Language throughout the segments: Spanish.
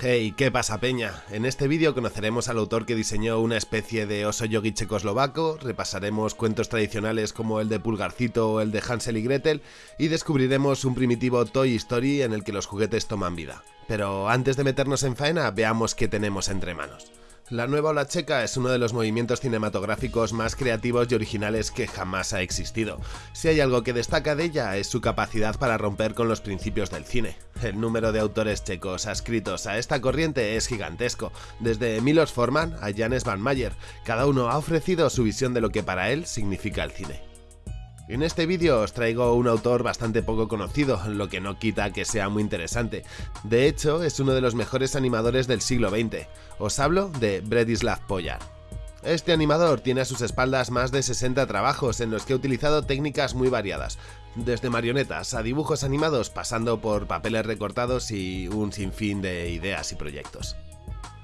Hey, ¿qué pasa peña? En este vídeo conoceremos al autor que diseñó una especie de oso yogi checoslovaco, repasaremos cuentos tradicionales como el de Pulgarcito o el de Hansel y Gretel y descubriremos un primitivo Toy Story en el que los juguetes toman vida. Pero antes de meternos en faena, veamos qué tenemos entre manos. La nueva ola checa es uno de los movimientos cinematográficos más creativos y originales que jamás ha existido. Si hay algo que destaca de ella es su capacidad para romper con los principios del cine. El número de autores checos adscritos a esta corriente es gigantesco, desde Milos Forman a Janes Van Mayer, cada uno ha ofrecido su visión de lo que para él significa el cine. En este vídeo os traigo un autor bastante poco conocido, lo que no quita que sea muy interesante. De hecho, es uno de los mejores animadores del siglo XX. Os hablo de Bredislav Poyar. Este animador tiene a sus espaldas más de 60 trabajos en los que ha utilizado técnicas muy variadas, desde marionetas a dibujos animados pasando por papeles recortados y un sinfín de ideas y proyectos.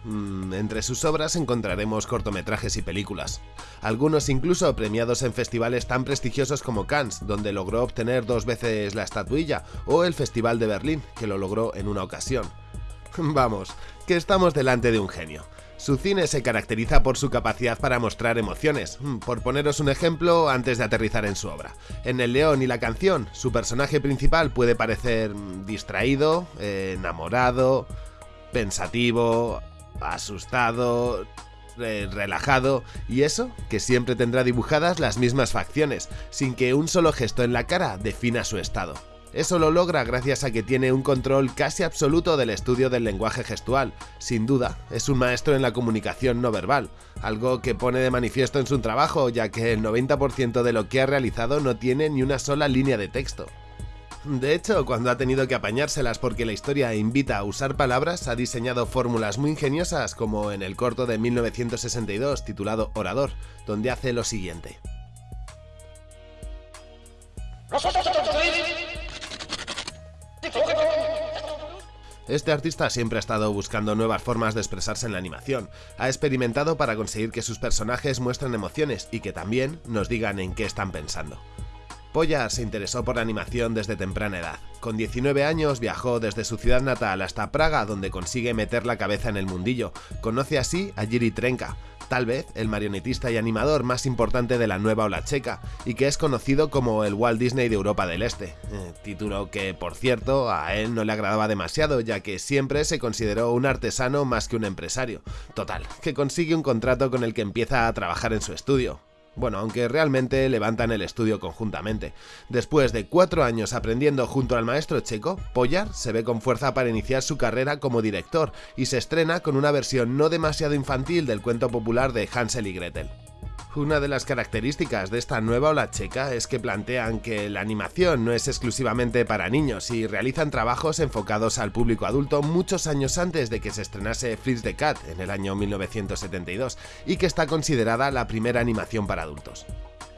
Mm, entre sus obras encontraremos cortometrajes y películas, algunos incluso premiados en festivales tan prestigiosos como Cannes, donde logró obtener dos veces la estatuilla, o el Festival de Berlín, que lo logró en una ocasión. Vamos, que estamos delante de un genio. Su cine se caracteriza por su capacidad para mostrar emociones. Mm, por poneros un ejemplo antes de aterrizar en su obra. En El León y la canción, su personaje principal puede parecer mm, distraído, eh, enamorado, pensativo, asustado, relajado, y eso, que siempre tendrá dibujadas las mismas facciones, sin que un solo gesto en la cara defina su estado. Eso lo logra gracias a que tiene un control casi absoluto del estudio del lenguaje gestual. Sin duda, es un maestro en la comunicación no verbal, algo que pone de manifiesto en su trabajo, ya que el 90% de lo que ha realizado no tiene ni una sola línea de texto. De hecho, cuando ha tenido que apañárselas porque la historia invita a usar palabras, ha diseñado fórmulas muy ingeniosas como en el corto de 1962 titulado Orador, donde hace lo siguiente. Este artista siempre ha estado buscando nuevas formas de expresarse en la animación, ha experimentado para conseguir que sus personajes muestren emociones y que también nos digan en qué están pensando. Poyar se interesó por la animación desde temprana edad. Con 19 años viajó desde su ciudad natal hasta Praga donde consigue meter la cabeza en el mundillo. Conoce así a Jiri Trenka, tal vez el marionetista y animador más importante de la nueva ola checa, y que es conocido como el Walt Disney de Europa del Este, eh, título que, por cierto, a él no le agradaba demasiado, ya que siempre se consideró un artesano más que un empresario. Total, que consigue un contrato con el que empieza a trabajar en su estudio. Bueno, aunque realmente levantan el estudio conjuntamente. Después de cuatro años aprendiendo junto al maestro checo, Poyar se ve con fuerza para iniciar su carrera como director y se estrena con una versión no demasiado infantil del cuento popular de Hansel y Gretel. Una de las características de esta nueva ola checa es que plantean que la animación no es exclusivamente para niños y realizan trabajos enfocados al público adulto muchos años antes de que se estrenase Fritz the Cat en el año 1972 y que está considerada la primera animación para adultos.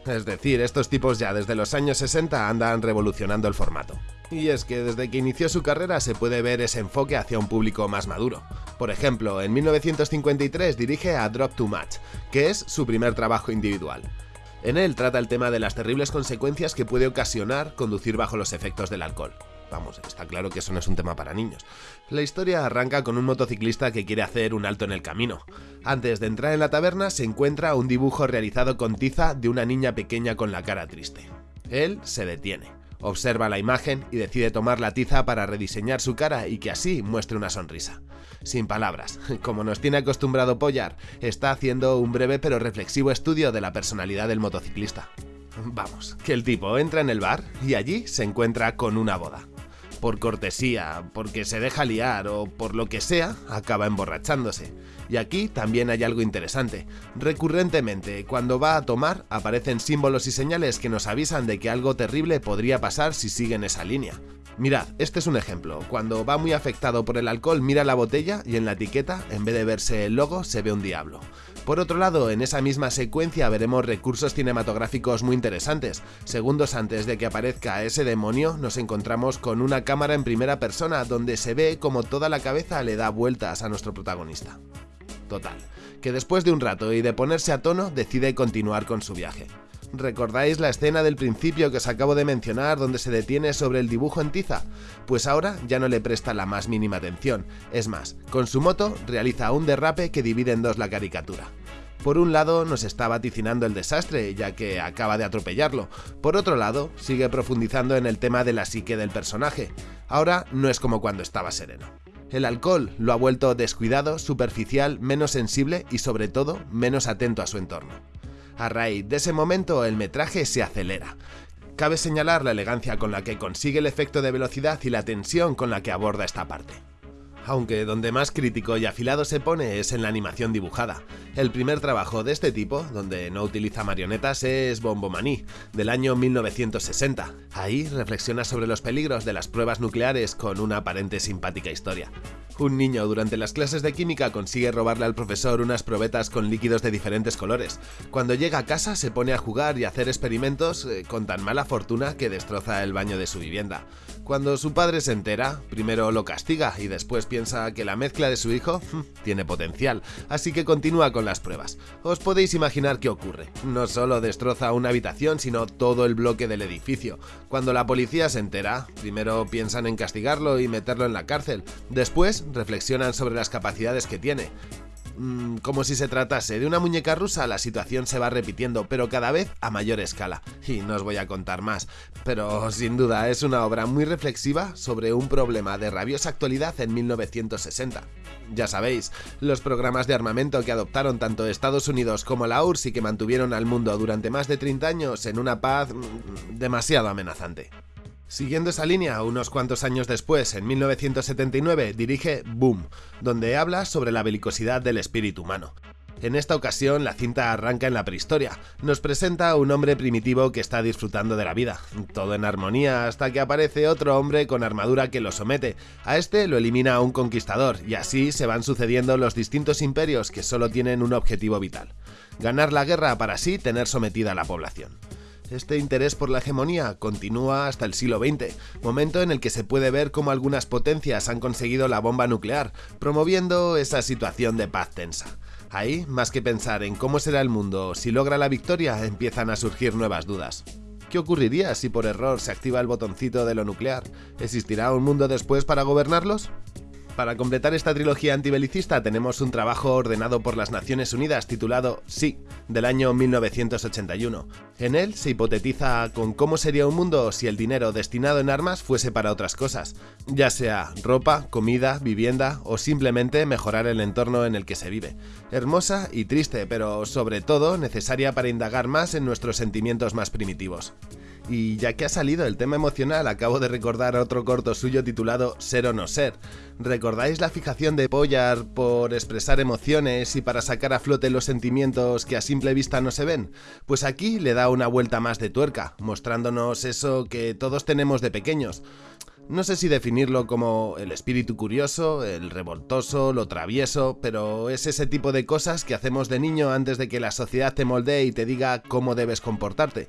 Es decir, estos tipos ya desde los años 60 andan revolucionando el formato. Y es que desde que inició su carrera se puede ver ese enfoque hacia un público más maduro. Por ejemplo, en 1953 dirige a Drop Too Much, que es su primer trabajo individual. En él trata el tema de las terribles consecuencias que puede ocasionar conducir bajo los efectos del alcohol. Vamos, está claro que eso no es un tema para niños. La historia arranca con un motociclista que quiere hacer un alto en el camino. Antes de entrar en la taberna se encuentra un dibujo realizado con tiza de una niña pequeña con la cara triste. Él se detiene. Observa la imagen y decide tomar la tiza para rediseñar su cara y que así muestre una sonrisa. Sin palabras, como nos tiene acostumbrado Pollar, está haciendo un breve pero reflexivo estudio de la personalidad del motociclista. Vamos, que el tipo entra en el bar y allí se encuentra con una boda. Por cortesía, porque se deja liar o por lo que sea, acaba emborrachándose. Y aquí también hay algo interesante. Recurrentemente, cuando va a tomar, aparecen símbolos y señales que nos avisan de que algo terrible podría pasar si siguen esa línea. Mirad, este es un ejemplo. Cuando va muy afectado por el alcohol, mira la botella y en la etiqueta, en vez de verse el logo, se ve un diablo. Por otro lado, en esa misma secuencia veremos recursos cinematográficos muy interesantes. Segundos antes de que aparezca ese demonio, nos encontramos con una cámara en primera persona donde se ve como toda la cabeza le da vueltas a nuestro protagonista. Total, que después de un rato y de ponerse a tono decide continuar con su viaje. ¿Recordáis la escena del principio que os acabo de mencionar donde se detiene sobre el dibujo en tiza? Pues ahora ya no le presta la más mínima atención. Es más, con su moto realiza un derrape que divide en dos la caricatura. Por un lado nos está vaticinando el desastre, ya que acaba de atropellarlo. Por otro lado, sigue profundizando en el tema de la psique del personaje. Ahora no es como cuando estaba sereno. El alcohol lo ha vuelto descuidado, superficial, menos sensible y sobre todo menos atento a su entorno. A raíz de ese momento el metraje se acelera. Cabe señalar la elegancia con la que consigue el efecto de velocidad y la tensión con la que aborda esta parte aunque donde más crítico y afilado se pone es en la animación dibujada. El primer trabajo de este tipo, donde no utiliza marionetas, es Bombomaní, del año 1960. Ahí reflexiona sobre los peligros de las pruebas nucleares con una aparente simpática historia. Un niño durante las clases de química consigue robarle al profesor unas probetas con líquidos de diferentes colores. Cuando llega a casa se pone a jugar y hacer experimentos eh, con tan mala fortuna que destroza el baño de su vivienda. Cuando su padre se entera, primero lo castiga y después piensa que la mezcla de su hijo hmm, tiene potencial, así que continúa con las pruebas. Os podéis imaginar qué ocurre. No solo destroza una habitación, sino todo el bloque del edificio. Cuando la policía se entera, primero piensan en castigarlo y meterlo en la cárcel. Después reflexionan sobre las capacidades que tiene. Mm, como si se tratase de una muñeca rusa, la situación se va repitiendo, pero cada vez a mayor escala. Y no os voy a contar más, pero sin duda es una obra muy reflexiva sobre un problema de rabiosa actualidad en 1960. Ya sabéis, los programas de armamento que adoptaron tanto Estados Unidos como la URSS y que mantuvieron al mundo durante más de 30 años en una paz mm, demasiado amenazante. Siguiendo esa línea, unos cuantos años después, en 1979, dirige Boom, donde habla sobre la belicosidad del espíritu humano. En esta ocasión, la cinta arranca en la prehistoria. Nos presenta a un hombre primitivo que está disfrutando de la vida, todo en armonía, hasta que aparece otro hombre con armadura que lo somete. A este lo elimina un conquistador, y así se van sucediendo los distintos imperios que solo tienen un objetivo vital: ganar la guerra para así tener sometida a la población. Este interés por la hegemonía continúa hasta el siglo XX, momento en el que se puede ver cómo algunas potencias han conseguido la bomba nuclear, promoviendo esa situación de paz tensa. Ahí, más que pensar en cómo será el mundo si logra la victoria, empiezan a surgir nuevas dudas. ¿Qué ocurriría si por error se activa el botoncito de lo nuclear? ¿Existirá un mundo después para gobernarlos? Para completar esta trilogía antibelicista tenemos un trabajo ordenado por las Naciones Unidas titulado Sí, del año 1981. En él se hipotetiza con cómo sería un mundo si el dinero destinado en armas fuese para otras cosas, ya sea ropa, comida, vivienda o simplemente mejorar el entorno en el que se vive. Hermosa y triste, pero sobre todo necesaria para indagar más en nuestros sentimientos más primitivos. Y ya que ha salido el tema emocional, acabo de recordar otro corto suyo titulado Ser o no ser. ¿Recordáis la fijación de Poyar por expresar emociones y para sacar a flote los sentimientos que a simple vista no se ven? Pues aquí le da una vuelta más de tuerca, mostrándonos eso que todos tenemos de pequeños. No sé si definirlo como el espíritu curioso, el revoltoso, lo travieso, pero es ese tipo de cosas que hacemos de niño antes de que la sociedad te moldee y te diga cómo debes comportarte.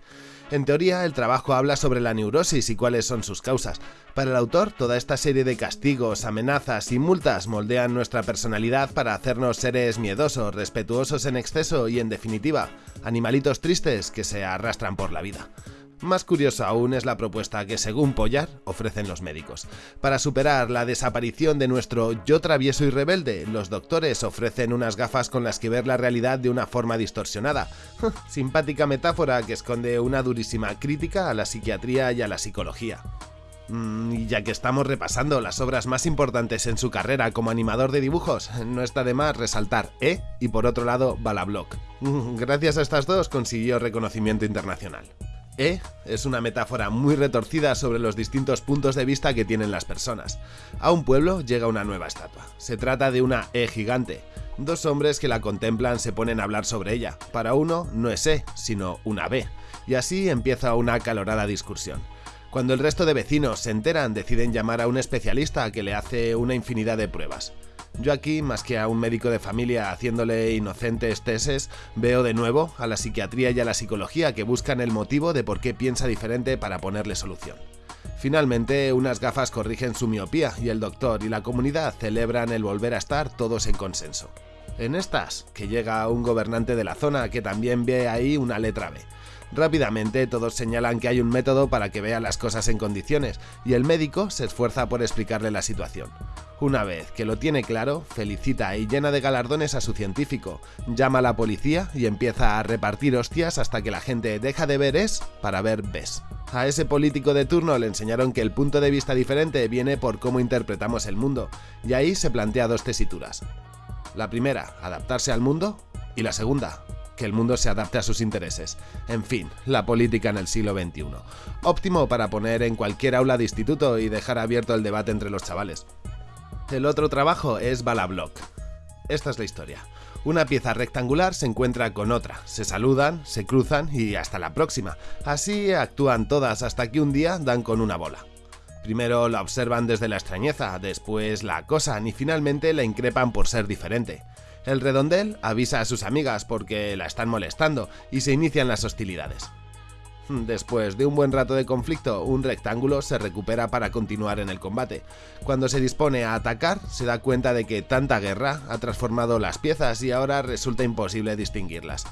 En teoría, el trabajo habla sobre la neurosis y cuáles son sus causas. Para el autor, toda esta serie de castigos, amenazas y multas moldean nuestra personalidad para hacernos seres miedosos, respetuosos en exceso y, en definitiva, animalitos tristes que se arrastran por la vida. Más curioso aún es la propuesta que, según Pollar, ofrecen los médicos. Para superar la desaparición de nuestro yo travieso y rebelde, los doctores ofrecen unas gafas con las que ver la realidad de una forma distorsionada. Simpática metáfora que esconde una durísima crítica a la psiquiatría y a la psicología. Mm, y ya que estamos repasando las obras más importantes en su carrera como animador de dibujos, no está de más resaltar E y por otro lado Balablock. Gracias a estas dos consiguió reconocimiento internacional. E es una metáfora muy retorcida sobre los distintos puntos de vista que tienen las personas. A un pueblo llega una nueva estatua. Se trata de una E gigante. Dos hombres que la contemplan se ponen a hablar sobre ella. Para uno no es E, sino una B. Y así empieza una acalorada discusión. Cuando el resto de vecinos se enteran, deciden llamar a un especialista que le hace una infinidad de pruebas. Yo aquí, más que a un médico de familia haciéndole inocentes teses, veo de nuevo a la psiquiatría y a la psicología que buscan el motivo de por qué piensa diferente para ponerle solución. Finalmente, unas gafas corrigen su miopía y el doctor y la comunidad celebran el volver a estar todos en consenso. En estas, que llega un gobernante de la zona que también ve ahí una letra B. Rápidamente todos señalan que hay un método para que vea las cosas en condiciones y el médico se esfuerza por explicarle la situación. Una vez que lo tiene claro, felicita y llena de galardones a su científico, llama a la policía y empieza a repartir hostias hasta que la gente deja de ver es para ver ves. A ese político de turno le enseñaron que el punto de vista diferente viene por cómo interpretamos el mundo, y ahí se plantea dos tesituras. La primera, adaptarse al mundo, y la segunda, que el mundo se adapte a sus intereses. En fin, la política en el siglo XXI. Óptimo para poner en cualquier aula de instituto y dejar abierto el debate entre los chavales. El otro trabajo es Balablock. Esta es la historia. Una pieza rectangular se encuentra con otra, se saludan, se cruzan y hasta la próxima. Así actúan todas hasta que un día dan con una bola. Primero la observan desde la extrañeza, después la acosan y finalmente la increpan por ser diferente. El redondel avisa a sus amigas porque la están molestando y se inician las hostilidades. Después de un buen rato de conflicto, un rectángulo se recupera para continuar en el combate. Cuando se dispone a atacar, se da cuenta de que tanta guerra ha transformado las piezas y ahora resulta imposible distinguirlas.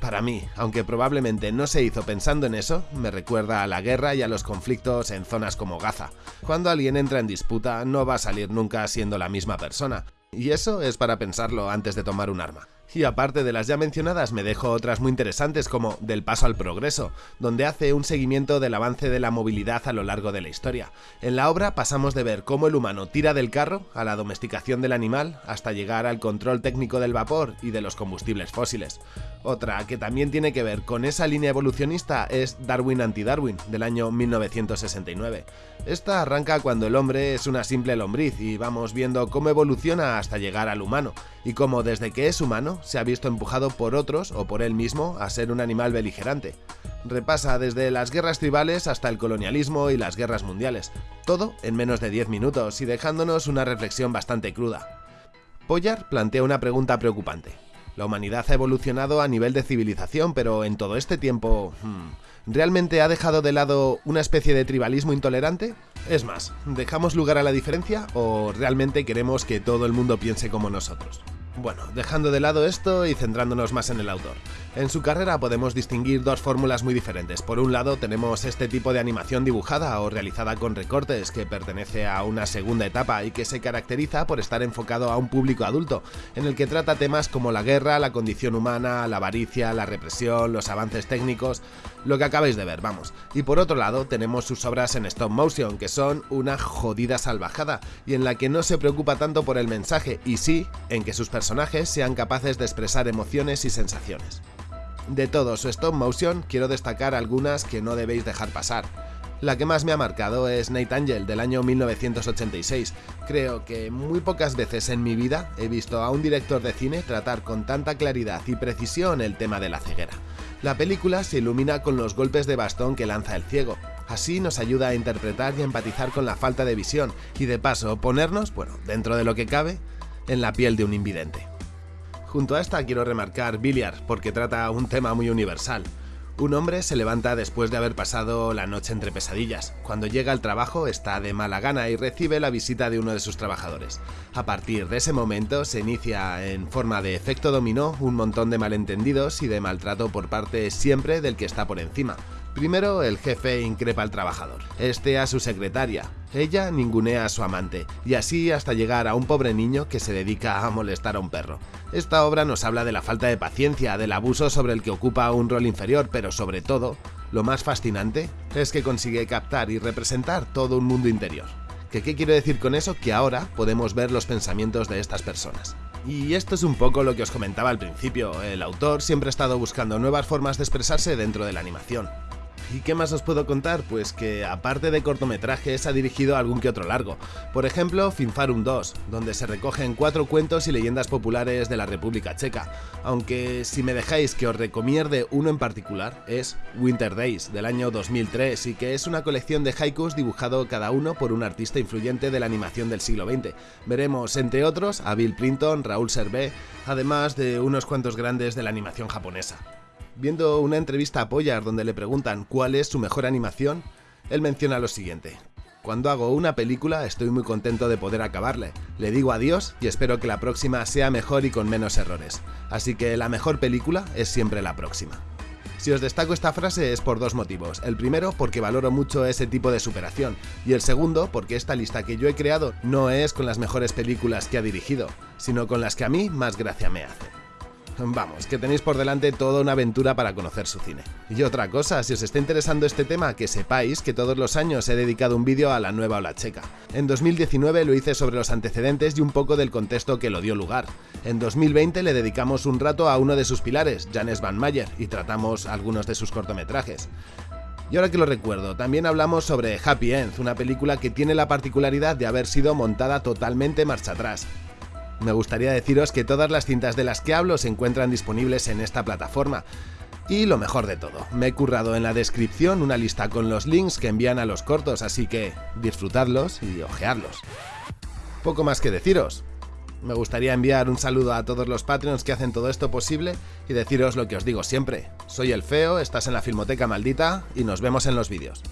Para mí, aunque probablemente no se hizo pensando en eso, me recuerda a la guerra y a los conflictos en zonas como Gaza. Cuando alguien entra en disputa, no va a salir nunca siendo la misma persona. Y eso es para pensarlo antes de tomar un arma. Y aparte de las ya mencionadas, me dejo otras muy interesantes como Del paso al progreso, donde hace un seguimiento del avance de la movilidad a lo largo de la historia. En la obra pasamos de ver cómo el humano tira del carro a la domesticación del animal hasta llegar al control técnico del vapor y de los combustibles fósiles. Otra que también tiene que ver con esa línea evolucionista es Darwin anti-Darwin, del año 1969. Esta arranca cuando el hombre es una simple lombriz y vamos viendo cómo evoluciona hasta llegar al humano, y cómo desde que es humano se ha visto empujado por otros o por él mismo a ser un animal beligerante. Repasa desde las guerras tribales hasta el colonialismo y las guerras mundiales, todo en menos de 10 minutos y dejándonos una reflexión bastante cruda. Poyar plantea una pregunta preocupante. La humanidad ha evolucionado a nivel de civilización, pero en todo este tiempo... Hmm, ¿Realmente ha dejado de lado una especie de tribalismo intolerante? Es más, ¿dejamos lugar a la diferencia o realmente queremos que todo el mundo piense como nosotros? Bueno, dejando de lado esto y centrándonos más en el autor. En su carrera podemos distinguir dos fórmulas muy diferentes. Por un lado tenemos este tipo de animación dibujada o realizada con recortes que pertenece a una segunda etapa y que se caracteriza por estar enfocado a un público adulto, en el que trata temas como la guerra, la condición humana, la avaricia, la represión, los avances técnicos, lo que acabáis de ver, vamos. Y por otro lado tenemos sus obras en stop motion, que son una jodida salvajada y en la que no se preocupa tanto por el mensaje y sí en que sus personajes sean capaces de expresar emociones y sensaciones. De todo su stop motion quiero destacar algunas que no debéis dejar pasar. La que más me ha marcado es Night Angel del año 1986. Creo que muy pocas veces en mi vida he visto a un director de cine tratar con tanta claridad y precisión el tema de la ceguera. La película se ilumina con los golpes de bastón que lanza el ciego. Así nos ayuda a interpretar y empatizar con la falta de visión y de paso ponernos, bueno, dentro de lo que cabe, en la piel de un invidente. Junto a esta quiero remarcar Billiard, porque trata un tema muy universal. Un hombre se levanta después de haber pasado la noche entre pesadillas. Cuando llega al trabajo está de mala gana y recibe la visita de uno de sus trabajadores. A partir de ese momento se inicia en forma de efecto dominó un montón de malentendidos y de maltrato por parte siempre del que está por encima. Primero, el jefe increpa al trabajador, este a su secretaria, ella ningunea a su amante, y así hasta llegar a un pobre niño que se dedica a molestar a un perro. Esta obra nos habla de la falta de paciencia, del abuso sobre el que ocupa un rol inferior, pero sobre todo, lo más fascinante es que consigue captar y representar todo un mundo interior. ¿Qué, ¿Qué quiero decir con eso? Que ahora podemos ver los pensamientos de estas personas. Y esto es un poco lo que os comentaba al principio, el autor siempre ha estado buscando nuevas formas de expresarse dentro de la animación. ¿Y qué más os puedo contar? Pues que aparte de cortometrajes ha dirigido algún que otro largo. Por ejemplo, Finfarum 2, donde se recogen cuatro cuentos y leyendas populares de la República Checa. Aunque si me dejáis que os recomierde uno en particular, es Winter Days, del año 2003, y que es una colección de haikus dibujado cada uno por un artista influyente de la animación del siglo XX. Veremos, entre otros, a Bill Clinton, Raúl Servé, además de unos cuantos grandes de la animación japonesa. Viendo una entrevista a Poyar donde le preguntan cuál es su mejor animación, él menciona lo siguiente. Cuando hago una película estoy muy contento de poder acabarle. Le digo adiós y espero que la próxima sea mejor y con menos errores. Así que la mejor película es siempre la próxima. Si os destaco esta frase es por dos motivos. El primero, porque valoro mucho ese tipo de superación. Y el segundo, porque esta lista que yo he creado no es con las mejores películas que ha dirigido, sino con las que a mí más gracia me hacen. Vamos, que tenéis por delante toda una aventura para conocer su cine. Y otra cosa, si os está interesando este tema, que sepáis que todos los años he dedicado un vídeo a la nueva ola checa. En 2019 lo hice sobre los antecedentes y un poco del contexto que lo dio lugar. En 2020 le dedicamos un rato a uno de sus pilares, Janes Van Mayer, y tratamos algunos de sus cortometrajes. Y ahora que lo recuerdo, también hablamos sobre Happy End, una película que tiene la particularidad de haber sido montada totalmente marcha atrás. Me gustaría deciros que todas las cintas de las que hablo se encuentran disponibles en esta plataforma. Y lo mejor de todo, me he currado en la descripción una lista con los links que envían a los cortos, así que disfrutadlos y ojeadlos. Poco más que deciros. Me gustaría enviar un saludo a todos los Patreons que hacen todo esto posible y deciros lo que os digo siempre. Soy el Feo, estás en la Filmoteca Maldita y nos vemos en los vídeos.